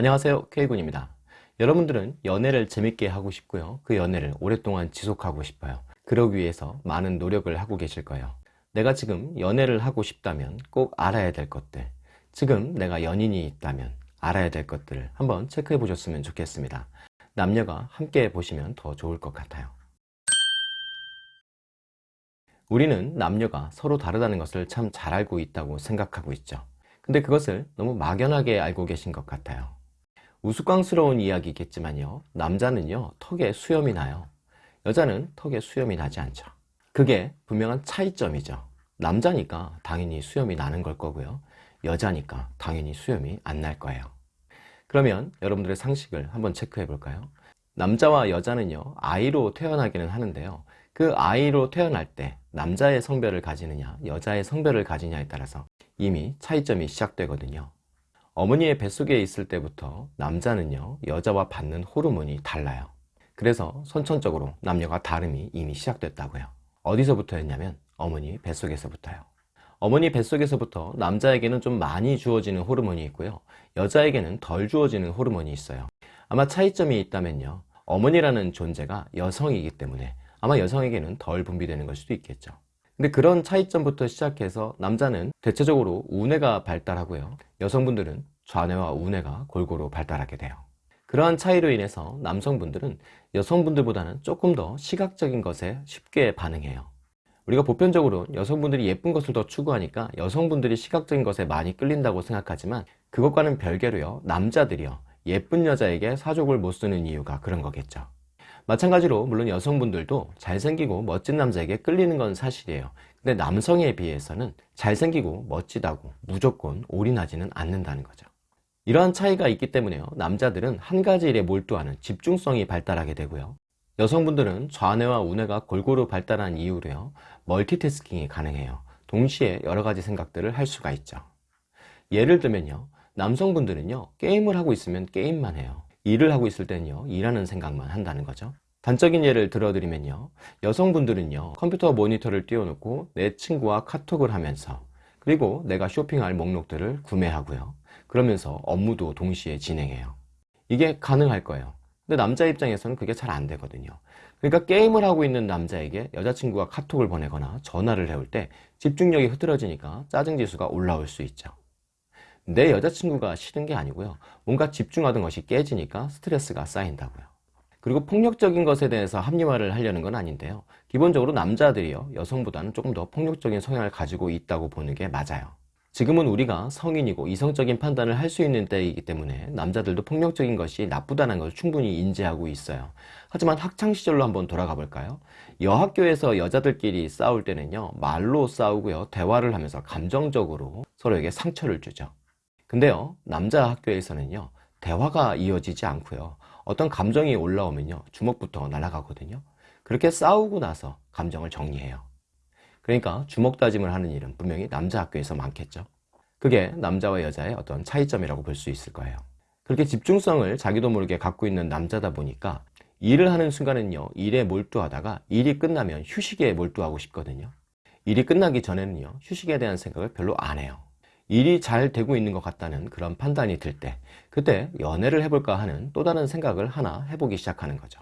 안녕하세요 K군입니다. 여러분들은 연애를 재밌게 하고 싶고요. 그 연애를 오랫동안 지속하고 싶어요. 그러기 위해서 많은 노력을 하고 계실 거예요. 내가 지금 연애를 하고 싶다면 꼭 알아야 될 것들 지금 내가 연인이 있다면 알아야 될 것들을 한번 체크해 보셨으면 좋겠습니다. 남녀가 함께 보시면 더 좋을 것 같아요. 우리는 남녀가 서로 다르다는 것을 참 잘 알고 있다고 생각하고 있죠. 근데 그것을 너무 막연하게 알고 계신 것 같아요 우스꽝스러운 이야기겠지만요. 남자는요 턱에 수염이 나요. 여자는 턱에 수염이 나지 않죠. 그게 분명한 차이점이죠. 남자니까 당연히 수염이 나는 걸 거고요. 여자니까 당연히 수염이 안 날 거예요. 그러면 여러분들의 상식을 한번 체크해 볼까요? 남자와 여자는요 아이로 태어나기는 하는데요. 그 아이로 태어날 때 남자의 성별을 가지느냐 여자의 성별을 가지냐에 따라서 이미 차이점이 시작되거든요 어머니의 뱃속에 있을 때부터 남자는요 여자와 받는 호르몬이 달라요. 그래서 선천적으로 남녀가 다름이 이미 시작됐다고요. 어디서부터였냐면 어머니 뱃속에서부터요. 어머니 뱃속에서부터 남자에게는 좀 많이 주어지는 호르몬이 있고요. 여자에게는 덜 주어지는 호르몬이 있어요. 아마 차이점이 있다면요 어머니라는 존재가 여성이기 때문에 아마 여성에게는 덜 분비되는 걸 수도 있겠죠 근데 그런 차이점부터 시작해서 남자는 대체적으로 우뇌가 발달하고요. 여성분들은 좌뇌와 우뇌가 골고루 발달하게 돼요. 그러한 차이로 인해서 남성분들은 여성분들보다는 조금 더 시각적인 것에 쉽게 반응해요. 우리가 보편적으로 여성분들이 예쁜 것을 더 추구하니까 여성분들이 시각적인 것에 많이 끌린다고 생각하지만 그것과는 별개로요 남자들이요 예쁜 여자에게 사족을 못 쓰는 이유가 그런 거겠죠 마찬가지로 물론 여성분들도 잘생기고 멋진 남자에게 끌리는 건 사실이에요. 근데 남성에 비해서는 잘생기고 멋지다고 무조건 올인하지는 않는다는 거죠. 이러한 차이가 있기 때문에요. 남자들은 한 가지 일에 몰두하는 집중성이 발달하게 되고요. 여성분들은 좌뇌와 우뇌가 골고루 발달한 이후로요. 멀티태스킹이 가능해요. 동시에 여러 가지 생각들을 할 수가 있죠. 예를 들면요. 남성분들은요. 게임을 하고 있으면 게임만 해요 일을 하고 있을 때는요 일하는 생각만 한다는 거죠. 단적인 예를 들어드리면요 여성분들은요 컴퓨터 모니터를 띄워놓고 내 친구와 카톡을 하면서 그리고 내가 쇼핑할 목록들을 구매하고요. 그러면서 업무도 동시에 진행해요. 이게 가능할 거예요. 근데 남자 입장에서는 그게 잘 안 되거든요. 그러니까 게임을 하고 있는 남자에게 여자친구가 카톡을 보내거나 전화를 해올 때 집중력이 흐트러지니까 짜증지수가 올라올 수 있죠 내 여자친구가 싫은 게 아니고요. 뭔가 집중하던 것이 깨지니까 스트레스가 쌓인다고요. 그리고 폭력적인 것에 대해서 합리화를 하려는 건 아닌데요. 기본적으로 남자들이요. 여성보다는 조금 더 폭력적인 성향을 가지고 있다고 보는 게 맞아요. 지금은 우리가 성인이고 이성적인 판단을 할 수 있는 때이기 때문에 남자들도 폭력적인 것이 나쁘다는 것을 충분히 인지하고 있어요. 하지만 학창시절로 한번 돌아가 볼까요? 여학교에서 여자들끼리 싸울 때는요. 말로 싸우고요. 대화를 하면서 감정적으로 서로에게 상처를 주죠 근데요 남자 학교에서는요 대화가 이어지지 않고요. 어떤 감정이 올라오면요 주먹부터 날아가거든요. 그렇게 싸우고 나서 감정을 정리해요. 그러니까 주먹 다짐을 하는 일은 분명히 남자 학교에서 많겠죠. 그게 남자와 여자의 어떤 차이점이라고 볼 수 있을 거예요. 그렇게 집중성을 자기도 모르게 갖고 있는 남자다 보니까 일을 하는 순간은요 일에 몰두하다가 일이 끝나면 휴식에 몰두하고 싶거든요. 일이 끝나기 전에는요 휴식에 대한 생각을 별로 안 해요 일이 잘 되고 있는 것 같다는 그런 판단이 들 때 그때 연애를 해볼까 하는 또 다른 생각을 하나 해보기 시작하는 거죠.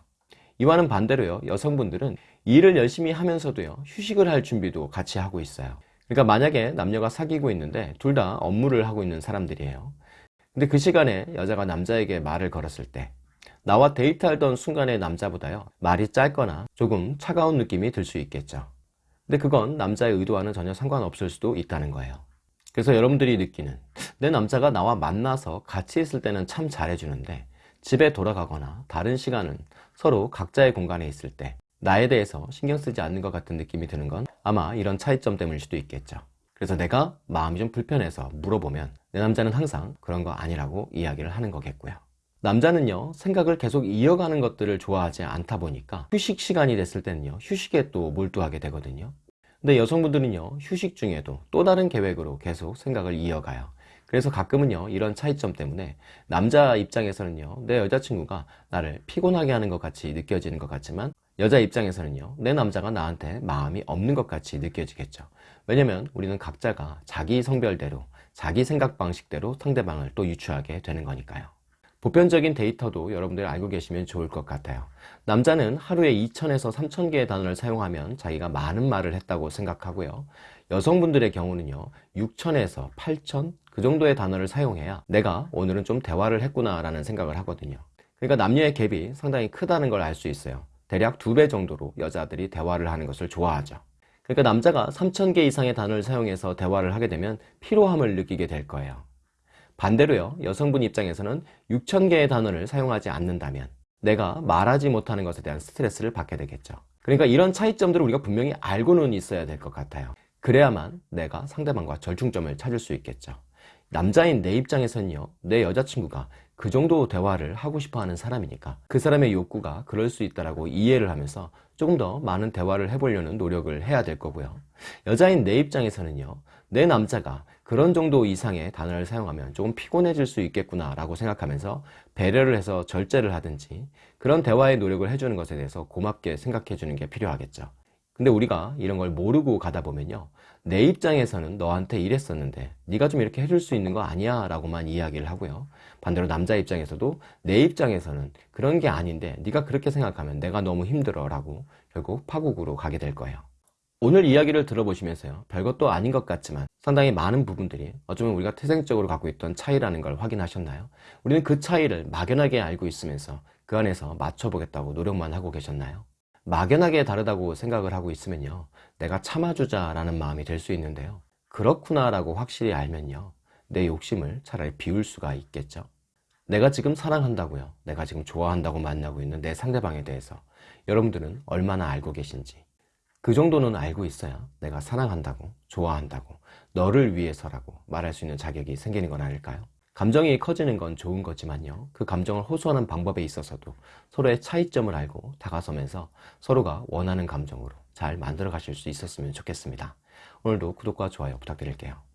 이와는 반대로요. 여성분들은 일을 열심히 하면서도요. 휴식을 할 준비도 같이 하고 있어요. 그러니까 만약에 남녀가 사귀고 있는데 둘 다 업무를 하고 있는 사람들이에요. 근데 그 시간에 여자가 남자에게 말을 걸었을 때 나와 데이트하던 순간의 남자보다요. 말이 짧거나 조금 차가운 느낌이 들 수 있겠죠. 근데 그건 남자의 의도와는 전혀 상관없을 수도 있다는 거예요 그래서 여러분들이 느끼는 내 남자가 나와 만나서 같이 있을 때는 참 잘해주는데 집에 돌아가거나 다른 시간은 서로 각자의 공간에 있을 때 나에 대해서 신경 쓰지 않는 것 같은 느낌이 드는 건 아마 이런 차이점 때문일 수도 있겠죠. 그래서 내가 마음이 좀 불편해서 물어보면 내 남자는 항상 그런 거 아니라고 이야기를 하는 거겠고요. 남자는요 생각을 계속 이어가는 것들을 좋아하지 않다 보니까 휴식 시간이 됐을 때는요 휴식에 또 몰두하게 되거든요 근데 여성분들은요 휴식 중에도 또 다른 계획으로 계속 생각을 이어가요. 그래서 가끔은요 이런 차이점 때문에 남자 입장에서는요 내 여자친구가 나를 피곤하게 하는 것 같이 느껴지는 것 같지만 여자 입장에서는요 내 남자가 나한테 마음이 없는 것 같이 느껴지겠죠. 왜냐면 우리는 각자가 자기 성별대로 자기 생각 방식대로 상대방을 또 유추하게 되는 거니까요 보편적인 데이터도 여러분들이 알고 계시면 좋을 것 같아요. 남자는 하루에 2,000에서 3,000개의 단어를 사용하면 자기가 많은 말을 했다고 생각하고요. 여성분들의 경우는요, 6,000에서 8,000그 정도의 단어를 사용해야 내가 오늘은 좀 대화를 했구나 라는 생각을 하거든요. 그러니까 남녀의 갭이 상당히 크다는 걸 알 수 있어요. 대략 두 배 정도로 여자들이 대화를 하는 것을 좋아하죠. 그러니까 남자가 3,000개 이상의 단어를 사용해서 대화를 하게 되면 피로함을 느끼게 될 거예요. 반대로요, 여성분 입장에서는 6,000개의 단어를 사용하지 않는다면 내가 말하지 못하는 것에 대한 스트레스를 받게 되겠죠. 그러니까 이런 차이점들을 우리가 분명히 알고는 있어야 될 것 같아요. 그래야만 내가 상대방과 절충점을 찾을 수 있겠죠. 남자인 내 입장에서는요, 내 여자친구가 그 정도 대화를 하고 싶어 하는 사람이니까 그 사람의 욕구가 그럴 수 있다라고 이해를 하면서 조금 더 많은 대화를 해보려는 노력을 해야 될 거고요. 여자인 내 입장에서는요, 내 남자가 그런 정도 이상의 단어를 사용하면 조금 피곤해질 수 있겠구나 라고 생각하면서 배려를 해서 절제를 하든지 그런 대화의 노력을 해주는 것에 대해서 고맙게 생각해 주는 게 필요하겠죠. 근데 우리가 이런 걸 모르고 가다 보면요 내 입장에서는 너한테 이랬었는데 네가 좀 이렇게 해줄 수 있는 거 아니야 라고만 이야기를 하고요 반대로 남자 입장에서도 내 입장에서는 그런 게 아닌데 네가 그렇게 생각하면 내가 너무 힘들어 라고 결국 파국으로 가게 될 거예요 오늘 이야기를 들어보시면서요 별것도 아닌 것 같지만 상당히 많은 부분들이 어쩌면 우리가 태생적으로 갖고 있던 차이라는 걸 확인하셨나요? 우리는 그 차이를 막연하게 알고 있으면서 그 안에서 맞춰보겠다고 노력만 하고 계셨나요? 막연하게 다르다고 생각을 하고 있으면요. 내가 참아주자 라는 마음이 들수 있는데요. 그렇구나 라고 확실히 알면요. 내 욕심을 차라리 비울 수가 있겠죠. 내가 지금 사랑한다고요. 내가 지금 좋아한다고 만나고 있는 내 상대방에 대해서 여러분들은 얼마나 알고 계신지. 그 정도는 알고 있어야 내가 사랑한다고 좋아한다고 너를 위해서라고 말할 수 있는 자격이 생기는 건 아닐까요? 감정이 커지는 건 좋은 거지만요. 그 감정을 호소하는 방법에 있어서도 서로의 차이점을 알고 다가서면서 서로가 원하는 감정으로 잘 만들어 가실 수 있었으면 좋겠습니다. 오늘도 구독과 좋아요 부탁드릴게요